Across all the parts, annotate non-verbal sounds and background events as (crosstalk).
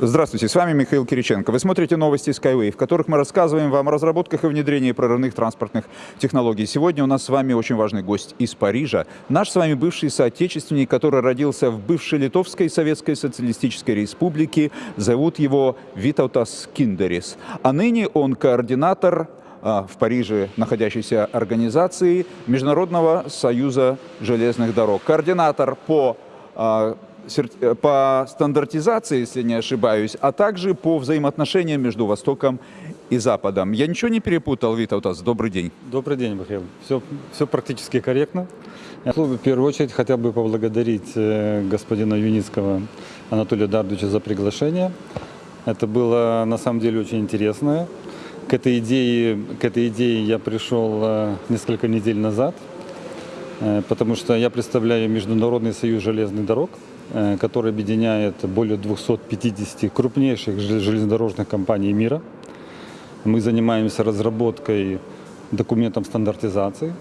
Здравствуйте, с вами Михаил Кириченко. Вы смотрите новости Skyway, в которых мы рассказываем вам о разработках и внедрении прорывных транспортных технологий. Сегодня у нас с вами очень важный гость из Парижа. Наш с вами бывший соотечественник, который родился в бывшей Литовской Советской Социалистической Республике. Зовут его Витаутас Киндерис. А ныне он координатор а, в Париже находящейся организации Международного союза железных дорог. Координатор по а, по стандартизации, если не ошибаюсь, а также по взаимоотношениям между Востоком и Западом. Я ничего не перепутал, Витаутас? Добрый день. Добрый день, Михаил. Все, все практически корректно. Я в первую очередь хотел бы поблагодарить э, господина Юницкого Анатолия Дардовича за приглашение. Это было на самом деле очень интересно. К этой идее, к этой идее я пришел э, несколько недель назад, потому что я представляю Международный союз железных дорог – Э, который объединяет более 250 крупнейших железнодорожных компаний мира. Мы занимаемся разработкой документов стандартизации,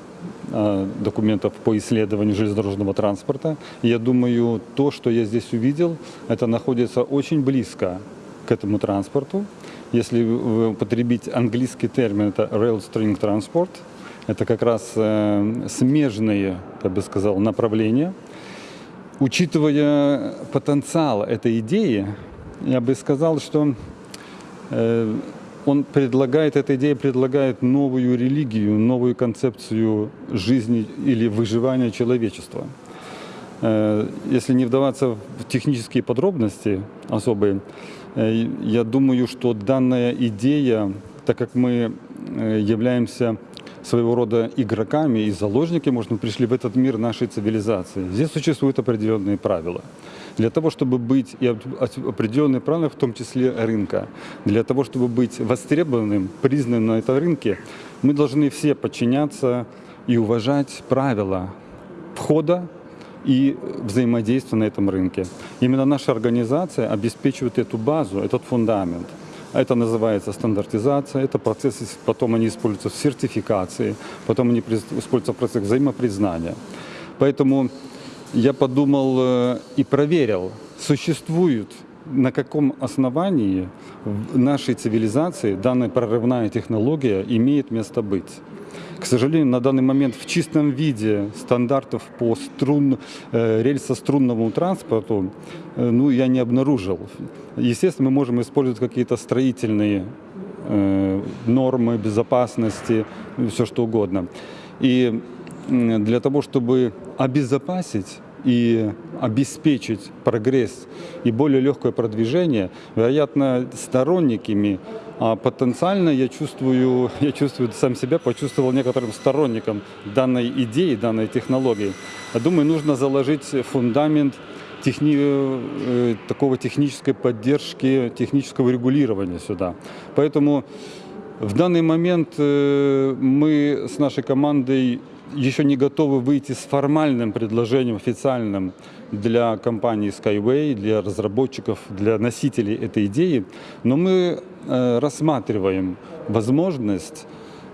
э, документов по исследованию железнодорожного транспорта. я думаю, то, что я здесь увидел, это находится очень близко к этому транспорту. Если употребить английский термин, это rail string transport, это как раз э, смежные, я бы сказал, направления – Учитывая потенциал этой идеи, я бы сказал, что э, он предлагает, эта идея предлагает новую религию, новую концепцию жизни или выживания человечества. Э, если не вдаваться в технические подробности особые, э, я думаю, что данная идея, так как мы являемся своего рода игроками и заложники, может, мы пришли в этот мир нашей цивилизации. Здесь существуют определенные правила. Для того, чтобы быть, и определенные правила, в том числе рынка, для того, чтобы быть востребованным, признанным на этом рынке, мы должны все подчиняться и уважать правила входа и взаимодействия на этом рынке. Именно наша организация обеспечивает эту базу, этот фундамент – это называется стандартизация, это процессы, потом они используются в сертификации, потом они используются в процессе взаимопризнания. Поэтому я подумал э, и проверил, существует на каком основании в нашей цивилизации данная прорывная технология имеет место быть. К сожалению, на данный момент в чистом виде стандартов по струн, э, рельсо-струнному транспорту э, ну, я не обнаружил. Естественно, мы можем использовать какие-то строительные э, нормы безопасности, все что угодно. И для того, чтобы обезопасить и обеспечить прогресс и более легкое продвижение, вероятно, сторонниками а потенциально я чувствую, (laughs) я чувствую сам себя, почувствовал некоторым сторонником данной идеи, данной технологии. Думаю, нужно заложить фундамент техни... Э, такого технической поддержки, технического регулирования сюда. Поэтому в данный момент э, мы с нашей командой еще не готовы выйти с формальным предложением официальным для компании Skyway, для разработчиков, для носителей этой идеи, но мы рассматриваем возможность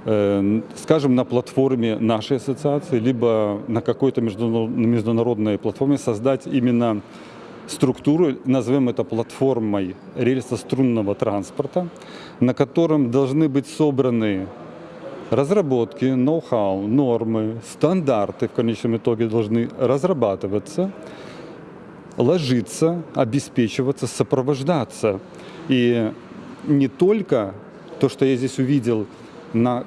э, скажем, на платформе нашей ассоциации, либо на какой-то международной платформе создать именно структуру, назовем это платформой рельсо-струнного транспорта, на котором должны быть собраны разработки, ноу-хау, нормы, стандарты в конечном итоге должны разрабатываться, ложиться, обеспечиваться, сопровождаться. И не только то, что я здесь увидел на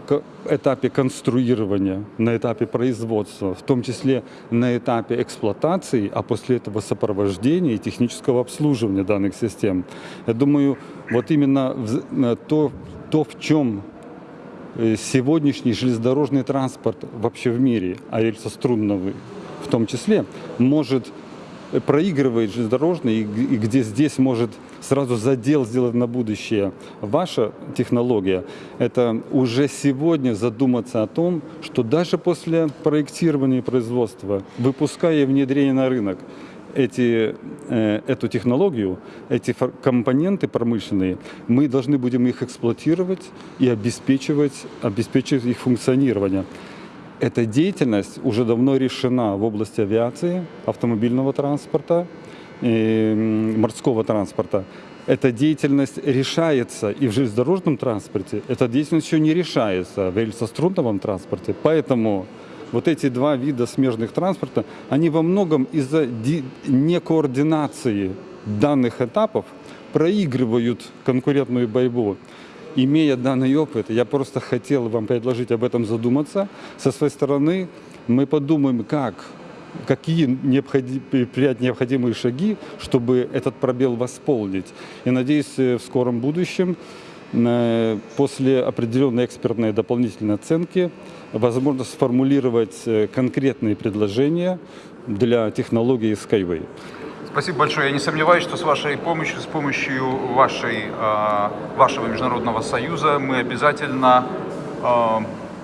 этапе конструирования, на этапе производства, в том числе на этапе эксплуатации, а после этого сопровождения и технического обслуживания данных систем. Я думаю, вот именно то, то в чем Э, сегодняшний железнодорожный транспорт вообще в мире, а рельсострунный в том числе, может проигрывает железнодорожный, и где здесь может сразу задел сделать на будущее ваша технология, это уже сегодня задуматься о том, что даже после проектирования производства, выпуская и внедрения на рынок, эти, э, эту технологию, эти компоненты промышленные, мы должны будем их эксплуатировать и обеспечивать, обеспечивать их функционирование. Эта деятельность уже давно решена в области авиации, автомобильного транспорта, морского транспорта. эта деятельность решается и в железнодорожном транспорте, эта деятельность еще не решается в рельсострунном транспорте. Поэтому вот эти два вида смежных транспорта, они во многом из-за ди- некоординации данных этапов проигрывают конкурентную борьбу. Имея данный опыт, я просто хотел вам предложить об этом задуматься. Со своей стороны мы подумаем, как, какие необходи- предпринять необходимые шаги, чтобы этот пробел восполнить. И надеюсь, э, в скором будущем э, после определенной экспертной дополнительной оценки возможно сформулировать э, конкретные предложения для технологии Skyway. Спасибо большое. Я не сомневаюсь, что с вашей помощью, с помощью вашей, э, вашего международного союза мы обязательно э,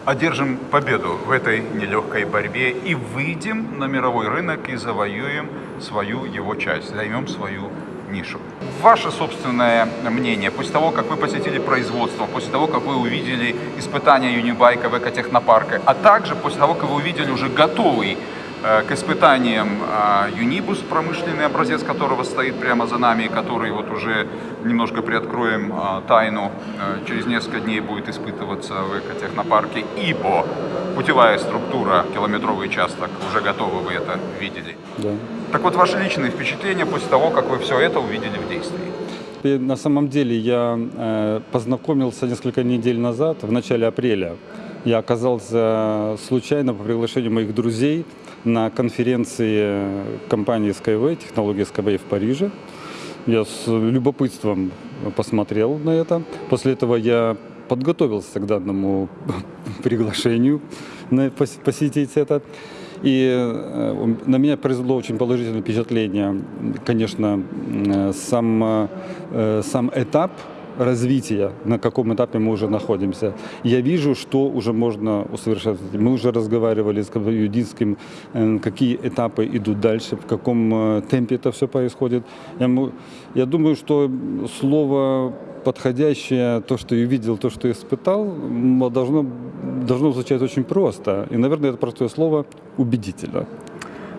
одержим победу в этой нелегкой борьбе и выйдем на мировой рынок и завоюем свою его часть, займем свою нишу. Ваше собственное мнение, после того, как вы посетили производство, после того, как вы увидели испытания Юнибайка в экотехнопарке, а также после того, как вы увидели уже готовый к испытаниям э, Юнибус, промышленный образец которого стоит прямо за нами, и который вот уже немножко приоткроем э, тайну, э, через несколько дней будет испытываться в экотехнопарке, ибо путевая структура, километровый участок, уже готова, вы это видели. Да. Так вот, ваши личные впечатления после того, как вы все это увидели в действии? На самом деле я э, познакомился несколько недель назад, в начале апреля. Я оказался случайно по приглашению моих друзей на конференции компании Skyway, технологии Skyway в Париже. Я с любопытством посмотрел на это. После этого я подготовился к данному (laughs) приглашению посетить это. И э, на меня произвело очень положительное впечатление, конечно, э, сам, э, сам этап развития, на каком этапе мы уже находимся. Я вижу, что уже можно усовершенствовать. Мы уже разговаривали с Юдинским, э, какие этапы идут дальше, в каком э, темпе это все происходит. Я, я думаю, что слово подходящее, то, что я видел, то, что я испытал, должно, должно звучать очень просто. И, наверное, это простое слово убедительно.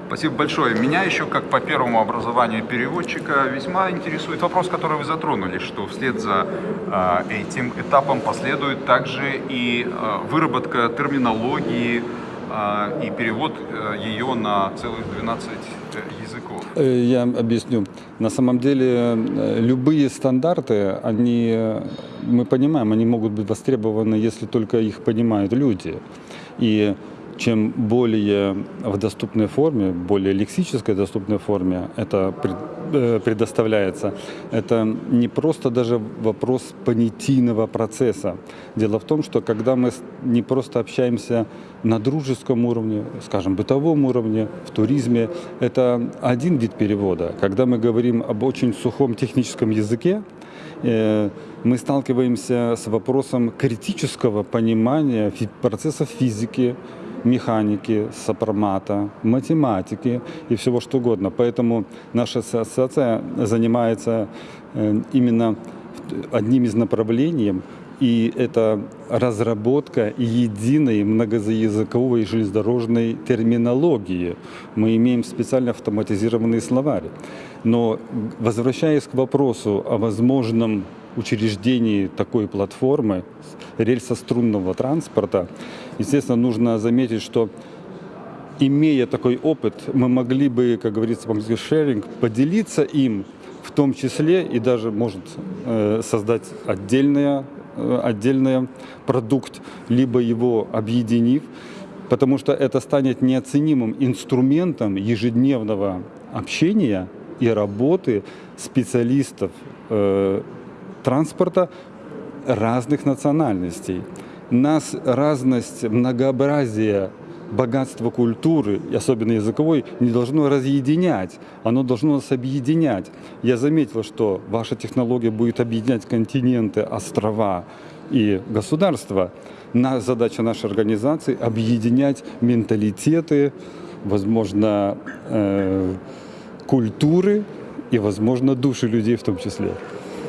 Спасибо большое. Меня еще, как по первому образованию переводчика, весьма интересует вопрос, который вы затронули, что вслед за а, этим этапом последует также и а, выработка терминологии а, и перевод а, ее на целых 12 языков. Э, Я объясню. На самом деле э, любые стандарты, они, э, мы понимаем, они могут быть востребованы, если только их понимают люди. И чем более в доступной форме, более лексической доступной форме это э, предоставляется, это не просто даже вопрос понятийного процесса. Дело в том, что когда мы не просто общаемся на дружеском уровне, скажем, бытовом уровне, в туризме, это один вид перевода. Когда мы говорим об очень сухом техническом языке, э, мы сталкиваемся с вопросом критического понимания процессов физики, механики, сопромата, математики и всего что угодно. Поэтому наша ассоциация занимается э, именно одним из направлений, и это разработка единой многоязыковой железнодорожной терминологии. Мы имеем специально автоматизированный словарь. Но возвращаясь к вопросу о возможном учреждении такой платформы рельсострунного транспорта, естественно, нужно заметить, что имея такой опыт, мы могли бы, как говорится по-английски, sharing, поделиться им, в том числе и даже, может, э, создать отдельное, э, отдельный продукт, либо его объединив, потому что это станет неоценимым инструментом ежедневного общения и работы специалистов э, транспорта разных национальностей. Нас разность, многообразие, богатство культуры, особенно языковой, не должно разъединять, оно должно нас объединять. Я заметил, что ваша технология будет объединять континенты, острова и государства. На, задача нашей организации – объединять менталитеты, возможно, э, культуры и, возможно, души людей в том числе.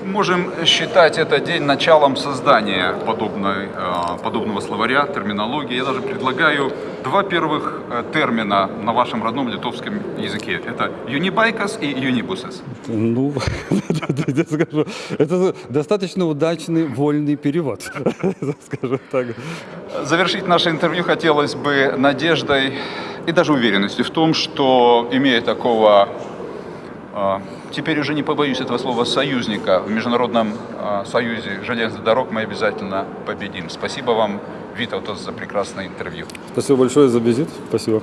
Можем считать этот день началом создания подобной, э, подобного словаря, терминологии. Я даже предлагаю два первых э, термина на вашем родном литовском языке. Это юнибайкас и юнибусес. Ну, (laughs) я скажу, это достаточно удачный вольный перевод, (laughs) скажем так. Завершить наше интервью хотелось бы надеждой и даже уверенностью в том, что, имея такого, э, теперь уже не побоюсь этого слова, союзника в Международном э, союзе железных дорог, мы обязательно победим. Спасибо вам, Витаутас, за прекрасное интервью. Спасибо большое за визит. Спасибо.